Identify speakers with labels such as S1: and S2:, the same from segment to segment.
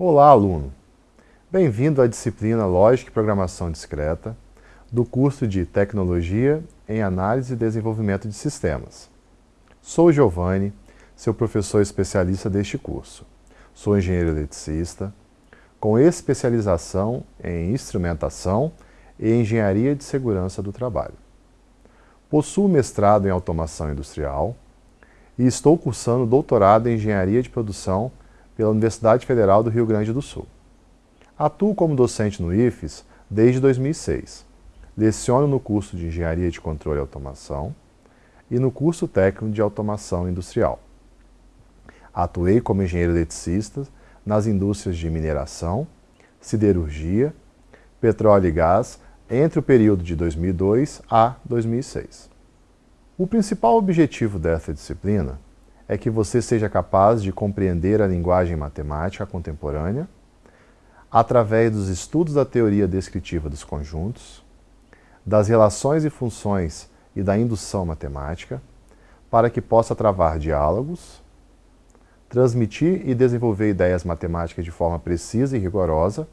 S1: Olá, aluno! Bem-vindo à disciplina Lógica e Programação Discreta do curso de Tecnologia em Análise e Desenvolvimento de Sistemas. Sou Giovanni, seu professor especialista deste curso. Sou engenheiro eletricista, com especialização em instrumentação e engenharia de segurança do trabalho. Possuo mestrado em automação industrial e estou cursando doutorado em engenharia de produção pela Universidade Federal do Rio Grande do Sul. Atuo como docente no IFES desde 2006. Leciono no curso de Engenharia de Controle e Automação e no curso técnico de Automação Industrial. Atuei como engenheiro eletricista nas indústrias de mineração, siderurgia, petróleo e gás entre o período de 2002 a 2006. O principal objetivo dessa disciplina é que você seja capaz de compreender a linguagem matemática contemporânea através dos estudos da teoria descritiva dos conjuntos, das relações e funções e da indução matemática, para que possa travar diálogos, transmitir e desenvolver ideias matemáticas de forma precisa e rigorosa,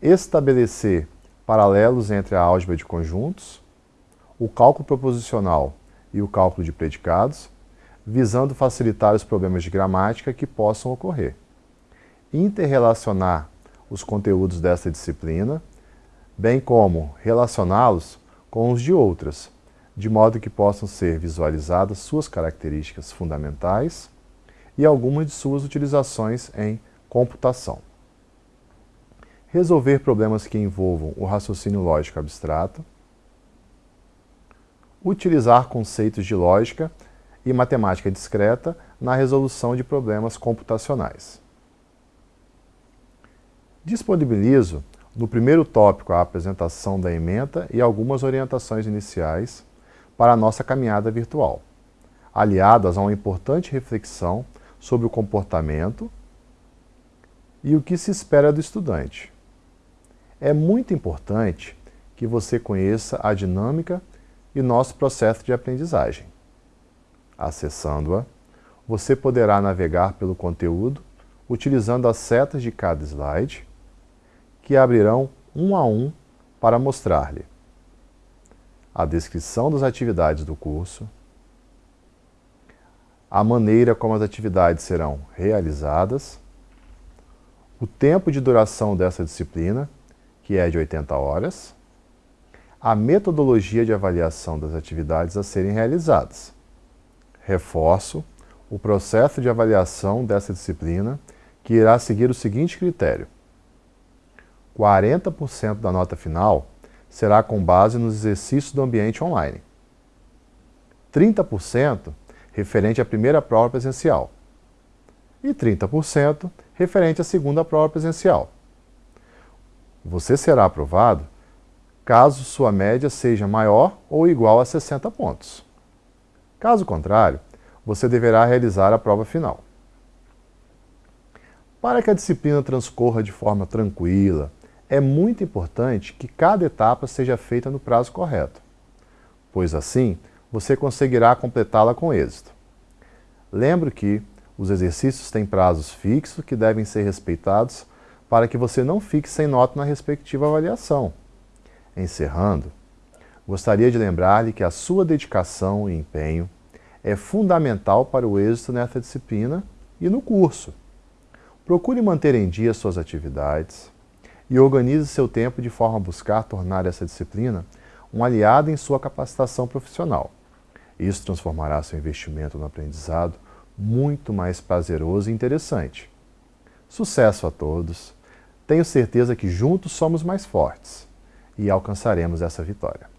S1: estabelecer paralelos entre a álgebra de conjuntos, o cálculo proposicional e o cálculo de predicados, visando facilitar os problemas de gramática que possam ocorrer. Interrelacionar os conteúdos dessa disciplina, bem como relacioná-los com os de outras, de modo que possam ser visualizadas suas características fundamentais e algumas de suas utilizações em computação. Resolver problemas que envolvam o raciocínio lógico abstrato, utilizar conceitos de lógica e matemática discreta na resolução de problemas computacionais. Disponibilizo no primeiro tópico a apresentação da ementa e algumas orientações iniciais para a nossa caminhada virtual, aliadas a uma importante reflexão sobre o comportamento e o que se espera do estudante. É muito importante que você conheça a dinâmica e nosso processo de aprendizagem. Acessando-a, você poderá navegar pelo conteúdo utilizando as setas de cada slide, que abrirão um a um para mostrar-lhe a descrição das atividades do curso, a maneira como as atividades serão realizadas, o tempo de duração dessa disciplina, que é de 80 horas, a metodologia de avaliação das atividades a serem realizadas. Reforço o processo de avaliação dessa disciplina, que irá seguir o seguinte critério. 40% da nota final será com base nos exercícios do ambiente online. 30% referente à primeira prova presencial e 30% referente à segunda prova presencial. Você será aprovado caso sua média seja maior ou igual a 60 pontos. Caso contrário, você deverá realizar a prova final. Para que a disciplina transcorra de forma tranquila, é muito importante que cada etapa seja feita no prazo correto, pois assim você conseguirá completá-la com êxito. Lembre que os exercícios têm prazos fixos que devem ser respeitados para que você não fique sem nota na respectiva avaliação. Encerrando, gostaria de lembrar-lhe que a sua dedicação e empenho é fundamental para o êxito nessa disciplina e no curso. Procure manter em dia suas atividades e organize seu tempo de forma a buscar tornar essa disciplina um aliado em sua capacitação profissional. Isso transformará seu investimento no aprendizado muito mais prazeroso e interessante. Sucesso a todos! Tenho certeza que juntos somos mais fortes e alcançaremos essa vitória.